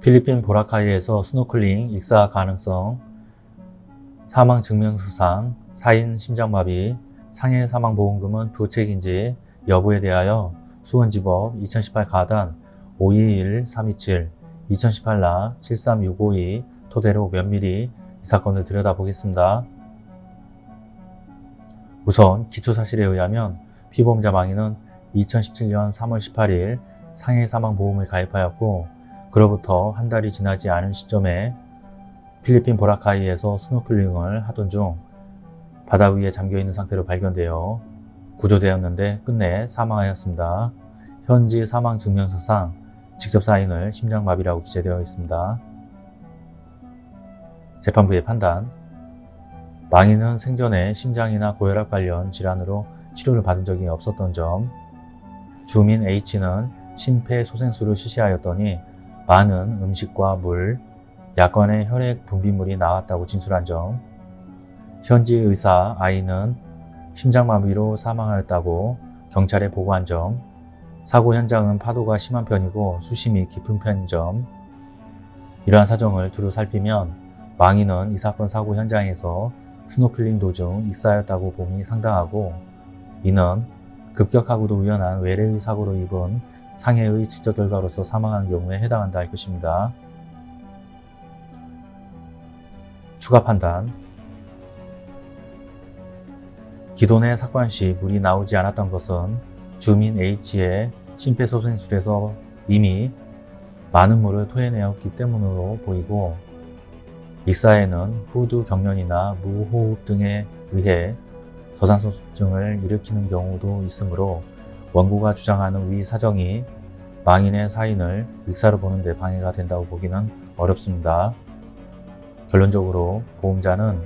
필리핀 보라카이에서 스노클링 익사 가능성, 사망 증명서상, 사인 심장마비, 상해 사망보험금은 부책인지 여부에 대하여 수원지법 2018 가단 521327, 2018 나 73652 토대로 면밀히 이 사건을 들여다보겠습니다. 우선 기초사실에 의하면 피보험자 망인은 2017년 3월 18일 상해 사망보험을 가입하였고 그로부터 한 달이 지나지 않은 시점에 필리핀 보라카이에서 스노클링을 하던 중 바다 위에 잠겨있는 상태로 발견되어 구조되었는데 끝내 사망하였습니다. 현지 사망 증명서상 직접 사인을 심장마비라고 기재되어 있습니다. 재판부의 판단 망인은 생전에 심장이나 고혈압 관련 질환으로 치료를 받은 적이 없었던 점 주민 H는 심폐소생술을 실시하였더니 많은 음식과 물, 약관의 혈액 분비물이 나왔다고 진술한 점. 현지 의사 I는 심장마비로 사망하였다고 경찰에 보고한 점. 사고 현장은 파도가 심한 편이고 수심이 깊은 편인 점. 이러한 사정을 두루 살피면 망인은 이 사건 사고 현장에서 스노클링 도중 익사하였다고 봄이 상당하고 이는 급격하고도 우연한 외래의 사고로 입은 상해의 직접 결과로서 사망한 경우에 해당한다 할 것입니다. 추가 판단 기도삽관 시 물이 나오지 않았던 것은 주민 H의 심폐소생술에서 이미 많은 물을 토해내었기 때문으로 보이고 익사에는 후두 경련이나 무호흡 등에 의해 저산소증을 일으키는 경우도 있으므로 원고가 주장하는 위 사정이 망인의 사인을 익사로 보는 데 방해가 된다고 보기는 어렵습니다. 결론적으로 보험자는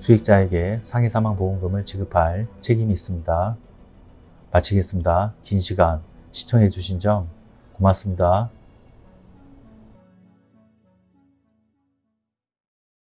수익자에게 상해 사망 보험금을 지급할 책임이 있습니다. 마치겠습니다. 긴 시간 시청해 주신 점 고맙습니다.